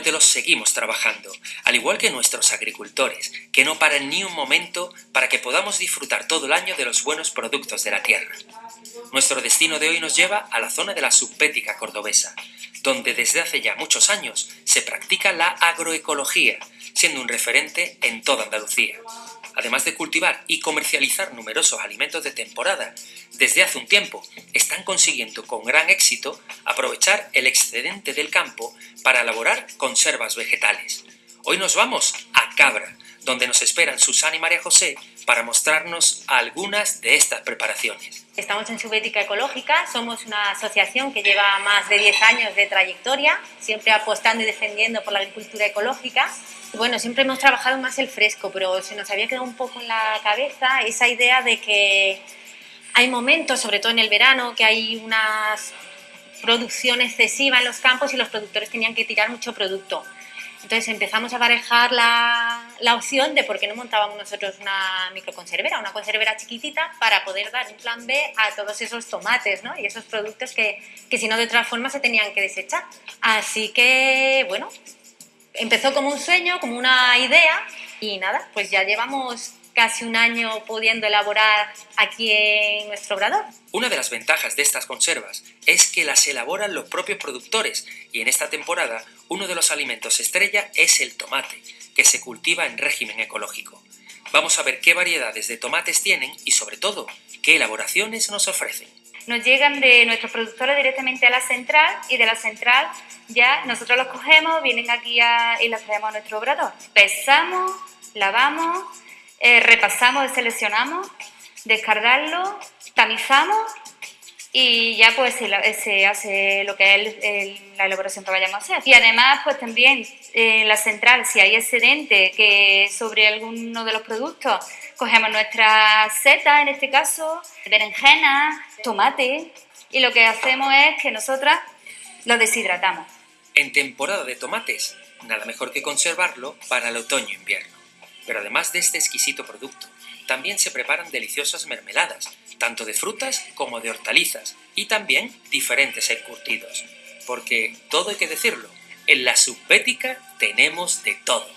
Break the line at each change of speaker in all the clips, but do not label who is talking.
Cómetelos seguimos trabajando, al igual que nuestros agricultores, que no paran ni un momento para que podamos disfrutar todo el año de los buenos productos de la tierra. Nuestro destino de hoy nos lleva a la zona de la subpética cordobesa, donde desde hace ya muchos años se practica la agroecología, siendo un referente en toda Andalucía. Además de cultivar y comercializar numerosos alimentos de temporada, desde hace un tiempo están consiguiendo con gran éxito aprovechar el excedente del campo para elaborar conservas vegetales. Hoy nos vamos a Cabra, donde nos esperan Susana y María José para mostrarnos algunas de estas preparaciones.
Estamos en Subética Ecológica, somos una asociación que lleva más de 10 años de trayectoria, siempre apostando y defendiendo por la agricultura ecológica. Bueno, siempre hemos trabajado más el fresco, pero se nos había quedado un poco en la cabeza esa idea de que hay momentos, sobre todo en el verano, que hay una producción excesiva en los campos y los productores tenían que tirar mucho producto. Entonces empezamos a parejar la, la, opción de por qué no montábamos nosotros una microconservera, una conservera chiquitita para poder dar un plan B a todos esos tomates ¿no? y esos productos que, que si no de otra forma se tenían que desechar. Así que, bueno, empezó como un sueño, como una idea y nada, pues ya llevamos casi un año pudiendo elaborar aquí en nuestro obrador.
Una de las ventajas de estas conservas es que las elaboran los propios productores y en esta temporada uno de los alimentos estrella es el tomate, que se cultiva en régimen ecológico. Vamos a ver qué variedades de tomates tienen y sobre todo qué elaboraciones nos ofrecen.
Nos llegan de nuestros productores directamente a la central y de la central ya nosotros los cogemos, vienen aquí y los traemos a nuestro obrador. Pesamos, lavamos eh, repasamos, seleccionamos, descargarlo, tamizamos y ya pues se, hace lo que es la elaboración que vayamos a hacer. Y además pues también en la central si hay excedente que sobre alguno de los productos cogemos nuestra seta en este caso, berenjena, tomate y lo que hacemos es que nosotras lo deshidratamos.
En temporada de tomates, nada mejor que conservarlo para el otoño-invierno. Pero además de este exquisito producto, también se preparan deliciosas mermeladas, tanto de frutas como de hortalizas, y también diferentes encurtidos. Porque, todo hay que decirlo, en la subbética tenemos de todo.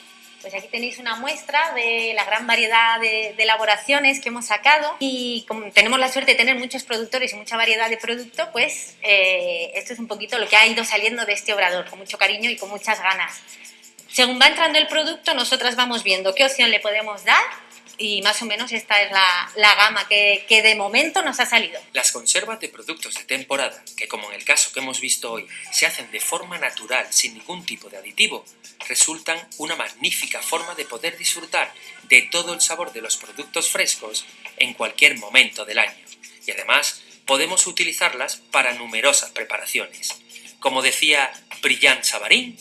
Pues aquí tenéis una muestra de la gran variedad de, elaboraciones que hemos sacado y como tenemos la suerte de tener muchos productores y mucha variedad de producto, pues eh, esto es un poquito lo que ha ido saliendo de este obrador, con mucho cariño y con muchas ganas. Según va entrando el producto, nosotras vamos viendo qué opción le podemos dar y más o menos esta es la, gama que, que, de momento nos ha salido.
Las conservas de productos de temporada, que como en el caso que hemos visto hoy, se hacen de forma natural sin ningún tipo de aditivo, resultan una magnífica forma de poder disfrutar de todo el sabor de los productos frescos en cualquier momento del año. Y además podemos utilizarlas para numerosas preparaciones. Como decía Brillant Savarín,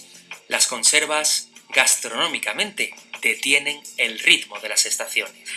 las conservas gastronómicamente detienen el ritmo de las estaciones.